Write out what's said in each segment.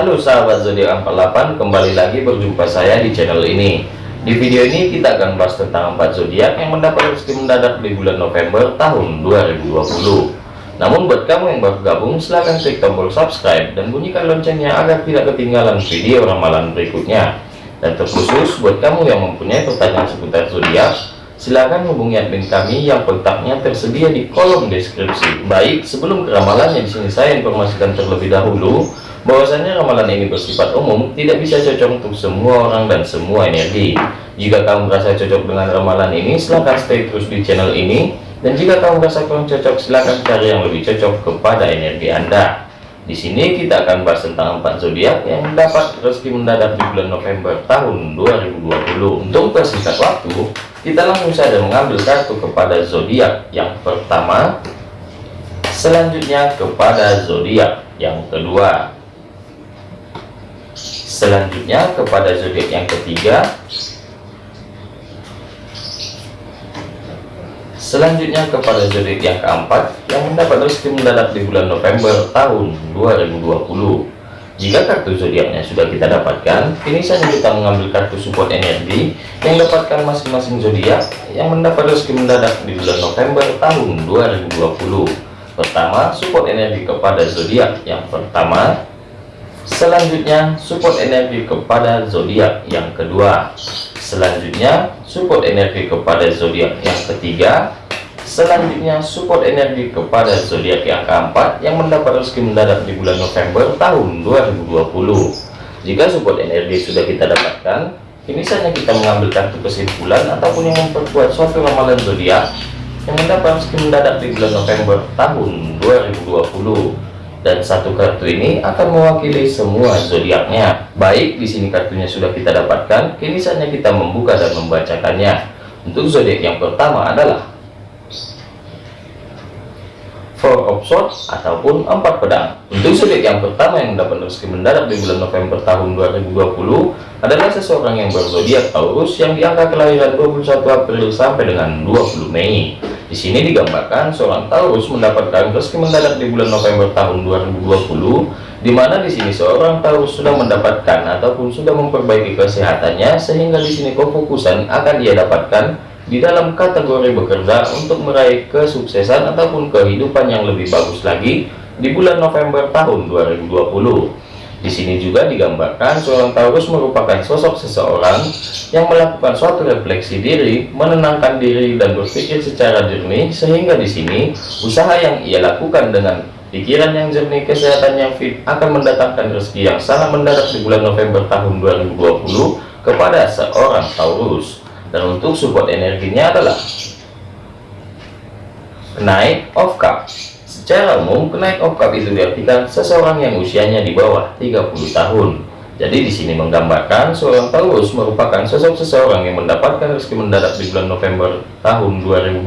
Halo sahabat zodiak 48 kembali lagi berjumpa saya di channel ini. Di video ini kita akan bahas tentang 4 zodiak yang mendapat rezeki mendadak di bulan November tahun 2020 namun buat kamu yang baru gabung silahkan klik tombol subscribe dan bunyikan loncengnya agar tidak ketinggalan video ramalan berikutnya. Dan terkhusus buat kamu yang mempunyai pertanyaan seputar zodiak silahkan hubungi admin kami yang kontaknya tersedia di kolom deskripsi. Baik sebelum ke ramalannya di sini saya informasikan terlebih dahulu bahwasanya ramalan ini bersifat umum tidak bisa cocok untuk semua orang dan semua energi. Jika kamu merasa cocok dengan ramalan ini silahkan stay terus di channel ini. Dan jika kamu merasa kurang cocok silahkan cari yang lebih cocok kepada energi anda. Di sini kita akan bahas tentang empat zodiak yang mendapat rezeki mendadak di bulan November tahun 2020 untuk persingkat waktu kita langsung saja mengambil kartu kepada zodiak yang pertama. Selanjutnya kepada zodiak yang kedua selanjutnya kepada zodiak yang ketiga. Selanjutnya kepada zodiak yang keempat yang mendapat rezeki mendadak di bulan November tahun 2020 jika kartu zodiaknya sudah kita dapatkan kini saja kita mengambil kartu support energi yang dapatkan masing-masing zodiak yang mendapat rezeki mendadak di bulan November tahun 2020 pertama support energi kepada zodiak yang pertama Selanjutnya, support energi kepada zodiak yang kedua. Selanjutnya, support energi kepada zodiak yang ketiga. Selanjutnya, support energi kepada zodiak yang keempat yang mendapat rezeki mendadak di bulan November tahun 2020. Jika support energi sudah kita dapatkan, ini saja kita mengambil kartu kesimpulan ataupun yang memperkuat suatu ramalan zodiak yang mendapat rezeki mendadak di bulan November tahun 2020 dan satu kartu ini akan mewakili semua zodiaknya. Baik, di sini kartunya sudah kita dapatkan, kini saatnya kita membuka dan membacakannya. Untuk zodiak yang pertama adalah Four of Swords ataupun empat pedang. Untuk zodiak yang pertama yang mendapat rezeki mendadak di bulan November tahun 2020 adalah seseorang yang berzodiak Taurus yang diangka kelahiran 21 April sampai dengan 20 Mei. Di sini digambarkan seorang Taurus mendapatkan rezeki mendadak di bulan November tahun 2020, di mana di sini seorang Taurus sudah mendapatkan ataupun sudah memperbaiki kesehatannya, sehingga di sini kefokusan akan dia dapatkan di dalam kategori bekerja untuk meraih kesuksesan ataupun kehidupan yang lebih bagus lagi di bulan November tahun 2020. Di sini juga digambarkan seorang Taurus merupakan sosok seseorang yang melakukan suatu refleksi diri, menenangkan diri dan berpikir secara jernih sehingga di sini usaha yang ia lakukan dengan pikiran yang jernih, kesehatan yang fit akan mendatangkan rezeki yang sangat mendadak di bulan November tahun 2020 kepada seorang Taurus. Dan untuk support energinya adalah naik of Cups Secara umum, kenaik oktav itu diartikan seseorang yang usianya di bawah 30 tahun. Jadi di sini menggambarkan seorang Taurus merupakan sosok seseorang yang mendapatkan rezeki mendadak di bulan November tahun 2020,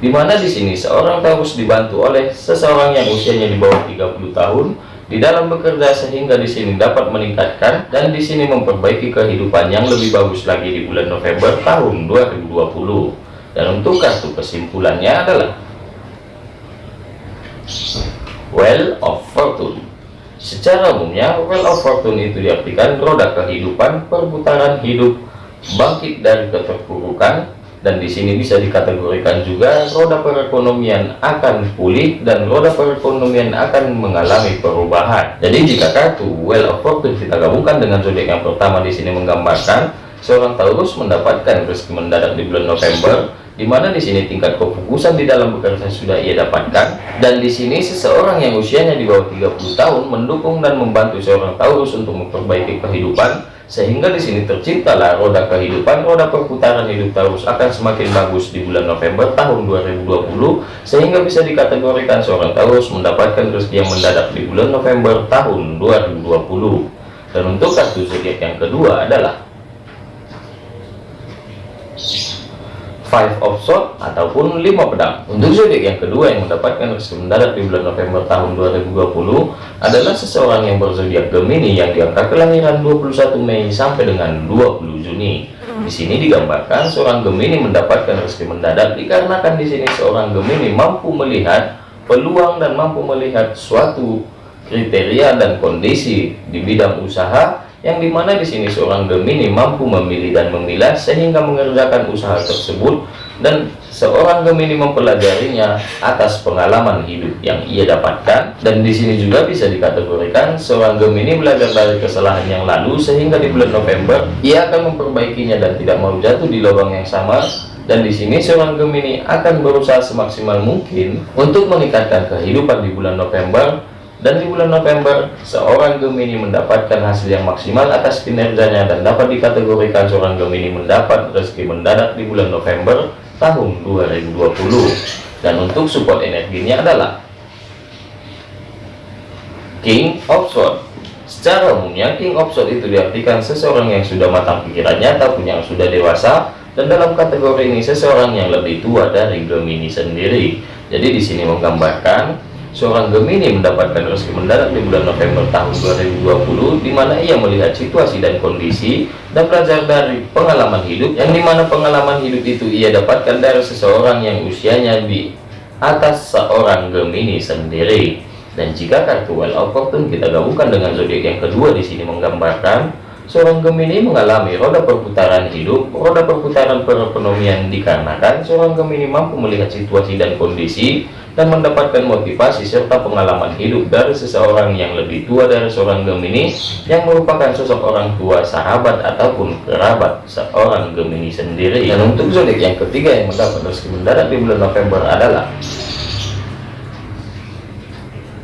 di mana di sini seorang Taurus dibantu oleh seseorang yang usianya di bawah 30 tahun di dalam bekerja sehingga di sini dapat meningkatkan dan di sini memperbaiki kehidupan yang lebih bagus lagi di bulan November tahun 2020. Dan untuk kartu kesimpulannya adalah Well of Fortune Secara umumnya, Well of Fortune itu diartikan roda kehidupan, perputaran hidup, bangkit dari keterpurukan, dan di sini bisa dikategorikan juga roda perekonomian akan pulih dan roda perekonomian akan mengalami perubahan. Jadi jika kartu Well of Fortune kita gabungkan dengan zodiak yang pertama di sini menggambarkan seorang Taurus mendapatkan rezeki mendadak di bulan November di mana di sini tingkat kefokusan di dalam bekerja sudah ia dapatkan dan di sini seseorang yang usianya di bawah 30 tahun mendukung dan membantu seorang Taurus untuk memperbaiki kehidupan sehingga di sini terciptalah roda kehidupan roda perputaran hidup Taurus akan semakin bagus di bulan November tahun 2020 sehingga bisa dikategorikan seorang Taurus mendapatkan rezeki yang mendadak di bulan November tahun 2020 dan untuk kartu zodiak yang kedua adalah five of sword ataupun lima pedang. Untuk zodiak yang kedua yang mendapatkan rezeki mendadak di bulan November tahun 2020 adalah seseorang yang berzodiak Gemini yang diangkat kelahiran 21 Mei sampai dengan 20 Juni. Di sini digambarkan seorang Gemini mendapatkan rezeki mendadak dikarenakan di sini seorang Gemini mampu melihat peluang dan mampu melihat suatu kriteria dan kondisi di bidang usaha yang di mana di sini seorang Gemini mampu memilih dan memilah sehingga mengerjakan usaha tersebut dan seorang Gemini mempelajarinya atas pengalaman hidup yang ia dapatkan. Dan di sini juga bisa dikategorikan seorang Gemini belajar dari kesalahan yang lalu sehingga di bulan November ia akan memperbaikinya dan tidak mau jatuh di lubang yang sama. Dan di sini seorang Gemini akan berusaha semaksimal mungkin untuk meningkatkan kehidupan di bulan November dan di bulan November seorang Gemini mendapatkan hasil yang maksimal atas kinerjanya dan dapat dikategorikan seorang Gemini mendapat rezeki mendadak di bulan November tahun 2020 dan untuk support energinya adalah King of Swords. Secara umumnya King of Swords itu diartikan seseorang yang sudah matang pikirannya ataupun yang sudah dewasa dan dalam kategori ini seseorang yang lebih tua dari Gemini sendiri. Jadi di sini menggambarkan Seorang Gemini mendapatkan rezeki mendadak di bulan November tahun 2020 di mana ia melihat situasi dan kondisi dan belajar dari pengalaman hidup yang di mana pengalaman hidup itu ia dapatkan dari seseorang yang usianya di atas seorang Gemini sendiri. Dan jika kartu Well of Fortune kita gabungkan dengan zodiak yang kedua di sini menggambarkan seorang Gemini mengalami roda perputaran hidup roda perputaran perekonomian dikarenakan seorang Gemini mampu melihat situasi dan kondisi dan mendapatkan motivasi serta pengalaman hidup dari seseorang yang lebih tua dari seorang Gemini yang merupakan sosok orang tua sahabat ataupun kerabat seorang Gemini sendiri. Dan untuk zodiak yang ketiga yang mendapat rezeki mendadak di bulan November adalah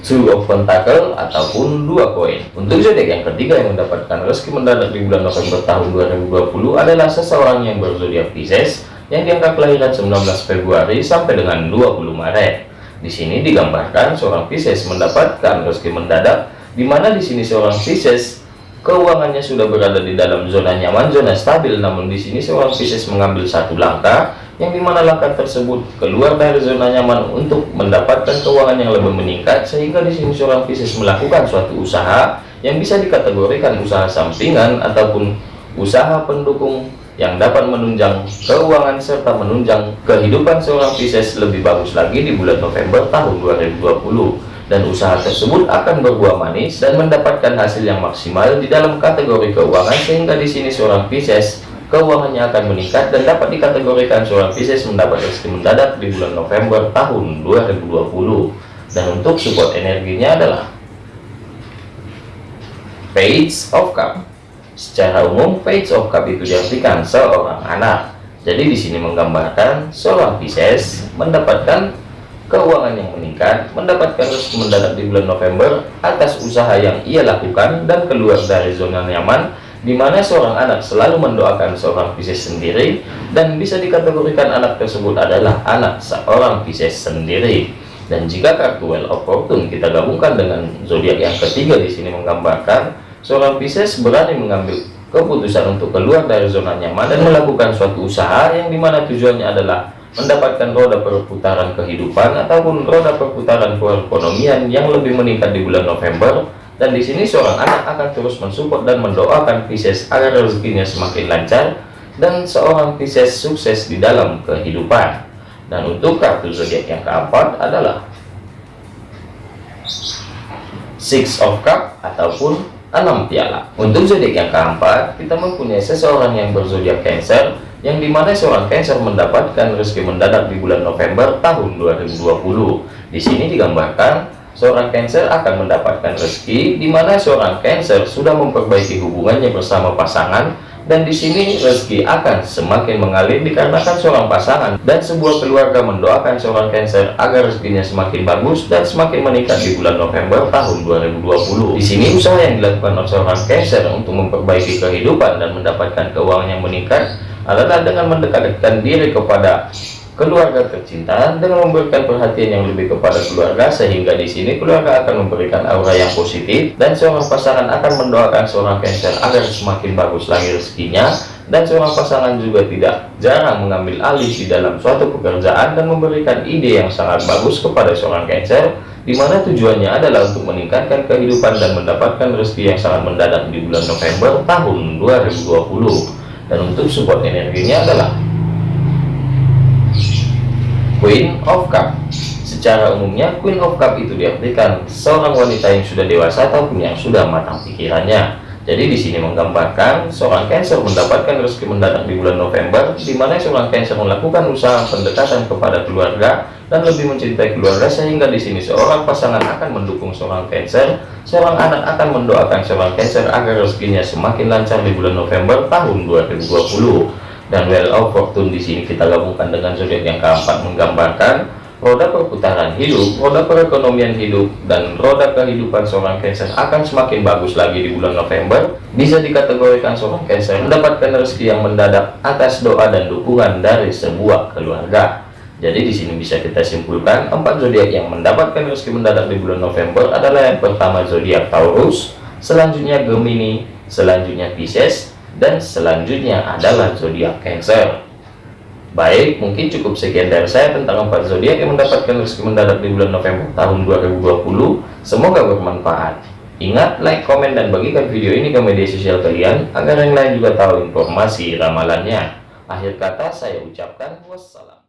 Two of Pentacle ataupun dua koin. Untuk zodiak yang ketiga yang mendapatkan rezeki mendadak di bulan November tahun 2020 adalah seseorang yang berzodiak Pisces yang diangkat kelahiran 19 Februari sampai dengan 20 Maret di sini digambarkan seorang Pisces mendapatkan rezeki mendadak, di mana di sini seorang Pisces keuangannya sudah berada di dalam zona nyaman, zona stabil. Namun di sini seorang Pisces mengambil satu langkah, yang di mana langkah tersebut keluar dari zona nyaman untuk mendapatkan keuangan yang lebih meningkat, sehingga di sini seorang Pisces melakukan suatu usaha yang bisa dikategorikan usaha sampingan ataupun usaha pendukung yang dapat menunjang keuangan serta menunjang kehidupan seorang Pisces lebih bagus lagi di bulan November tahun 2020 dan usaha tersebut akan berbuah manis dan mendapatkan hasil yang maksimal di dalam kategori keuangan sehingga di sini seorang Pisces keuangannya akan meningkat dan dapat dikategorikan seorang Pisces mendapat rezeki mendadak di bulan November tahun 2020 dan untuk support energinya adalah Page of Cup Secara umum, page of cup itu diartikan seorang anak. Jadi di sini menggambarkan seorang Pisces mendapatkan keuangan yang meningkat, mendapatkan rezeki mendadak di bulan November atas usaha yang ia lakukan dan keluar dari zona nyaman di mana seorang anak selalu mendoakan seorang Pisces sendiri dan bisa dikategorikan anak tersebut adalah anak seorang Pisces sendiri. Dan jika kartu Well of Fortune kita gabungkan dengan zodiak yang ketiga di sini menggambarkan seorang Pisces berani mengambil keputusan untuk keluar dari zona nyaman dan melakukan suatu usaha yang di mana tujuannya adalah mendapatkan roda perputaran kehidupan ataupun roda perputaran perekonomian yang lebih meningkat di bulan November. Dan di sini seorang anak akan terus mensupport dan mendoakan Pisces agar rezekinya semakin lancar dan seorang Pisces sukses di dalam kehidupan. Dan untuk kartu zodiak yang keempat adalah Six of Cup ataupun 6 piala. Untuk zodiak yang keempat kita mempunyai seseorang yang berzodiak Cancer yang di mana seorang Cancer mendapatkan rezeki mendadak di bulan November tahun 2020 di sini digambarkan seorang Cancer akan mendapatkan rezeki di mana seorang Cancer sudah memperbaiki hubungannya bersama pasangan dan di sini rezeki akan semakin mengalir dikarenakan seorang pasangan dan sebuah keluarga mendoakan seorang Cancer agar rezekinya semakin bagus dan semakin meningkat di bulan November tahun 2020. Di sini usaha yang dilakukan oleh seorang Cancer untuk memperbaiki kehidupan dan mendapatkan keuangan yang meningkat adalah dengan mendekatkan diri kepada keluarga tercinta dengan memberikan perhatian yang lebih kepada keluarga sehingga di sini keluarga akan memberikan aura yang positif dan seorang pasangan akan mendoakan seorang Cancer agar semakin bagus lagi rezekinya dan seorang pasangan juga tidak jarang mengambil alih di dalam suatu pekerjaan dan memberikan ide yang sangat bagus kepada seorang Cancer di mana tujuannya adalah untuk meningkatkan kehidupan dan mendapatkan rezeki yang sangat mendadak di bulan November tahun 2020 dan untuk support energinya adalah Queen of Cup secara umumnya Queen of Cup itu diartikan seorang wanita yang sudah dewasa ataupun yang sudah matang pikirannya jadi di sini menggambarkan seorang Cancer mendapatkan rezeki mendadak di bulan November, di mana seorang Cancer melakukan usaha pendekatan kepada keluarga dan lebih mencintai keluarga sehingga di sini seorang pasangan akan mendukung seorang Cancer, seorang anak akan mendoakan seorang Cancer agar rezekinya semakin lancar di bulan November tahun 2020. Dan Well of Fortune di sini kita gabungkan dengan zodiak yang keempat menggambarkan roda perputaran hidup, roda perekonomian hidup, dan roda kehidupan seorang Cancer akan semakin bagus lagi di bulan November. Bisa dikategorikan seorang Cancer mendapatkan rezeki yang mendadak atas doa dan dukungan dari sebuah keluarga. Jadi di sini bisa kita simpulkan empat zodiak yang mendapatkan rezeki mendadak di bulan November adalah yang pertama zodiak Taurus, selanjutnya Gemini, selanjutnya Pisces, dan selanjutnya adalah zodiak Cancer. Baik, mungkin cukup sekian dari saya tentang empat zodiak yang mendapatkan rezeki mendadak di bulan November tahun 2020. Semoga bermanfaat. Ingat, like, komen, dan bagikan video ini ke media sosial kalian agar yang lain juga tahu informasi ramalannya. Akhir kata saya ucapkan wassalam.